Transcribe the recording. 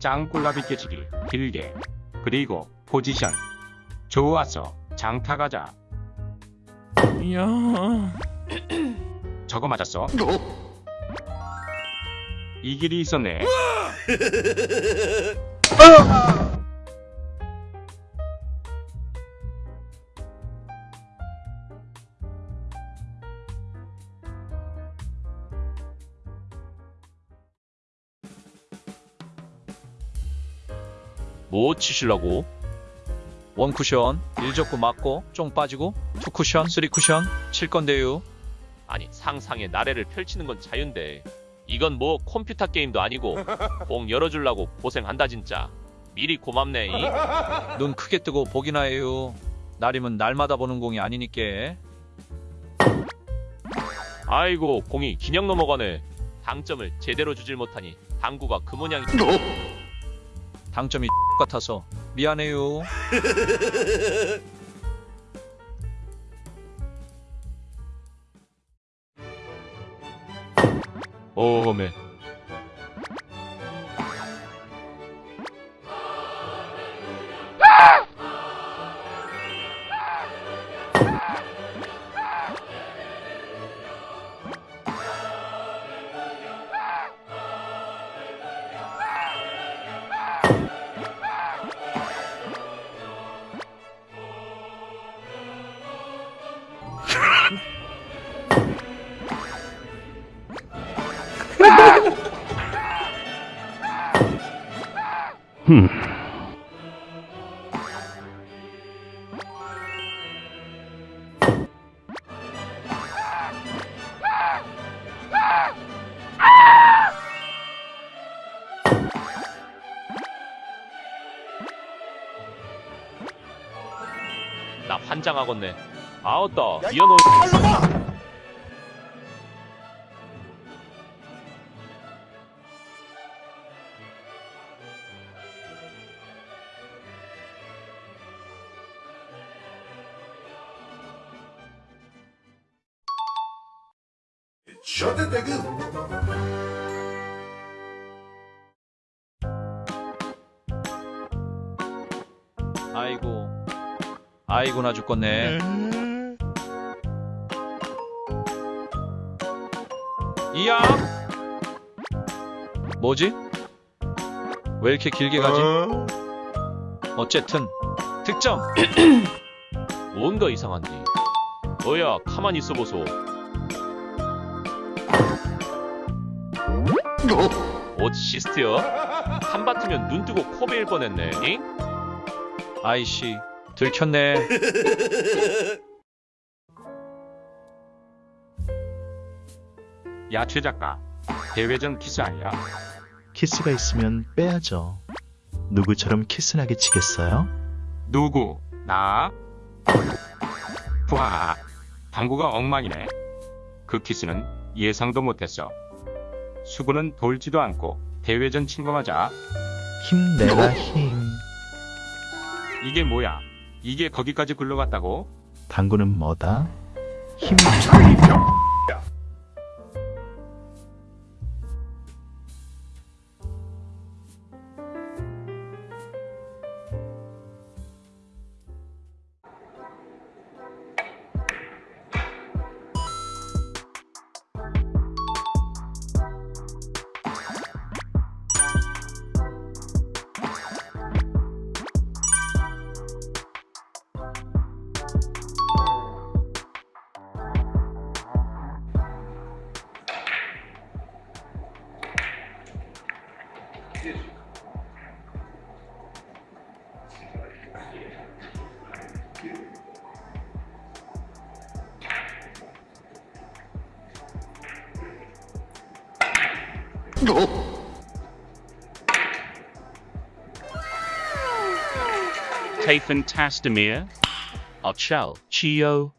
짱꿀라비 깨치기 길게. 그리고 포지션. 좋았어 장타 가자. 이야. 저거 맞았어? 이 길이 있었네 뭐 치실라고? 원 쿠션, 1적구 맞고, 쫑 빠지고, 투 쿠션, 쓰리 쿠션, 칠 건데요. 아니, 상상의 나래를 펼치는 건 자유인데, 이건 뭐 컴퓨터 게임도 아니고, 공 열어주려고 고생한다 진짜. 미리 고맙네. 이. 눈 크게 뜨고 보기나 해요. 날이면 날마다 보는 공이 아니니께. 아이고, 공이 기냥 넘어가네. 당점을 제대로 주질 못하니 당구가 그 모양이 당점이 같아서 미안해요. 어메. 나 환장하겠네. 아웃다. 미안 nigga. 아이고. 아이고 나 죽겠네. 이야. 뭐지? 왜 이렇게 길게 가지? 어쨌든 득점. 뭔가 이상한데. 뭐야 가만히 있어 보소. 옷 시스트요? 하마터면 눈 뜨고 코 베일 뻔했네. 잉? 아이씨 들켰네. 야 최 작가 대회전 키스 아니야 키스가 있으면 빼야죠. 누구처럼 키스나게 치겠어요? 누구 나와 당구가 엉망이네 그 키스는 예상도 못했어 수구는 돌지도 않고 대회전 친거 맞아 힘내라 힘. 이게 뭐야 이게 거기까지 굴러갔다고 당구는 뭐다? 힘. Oh. Tastamir, Achal, Chio,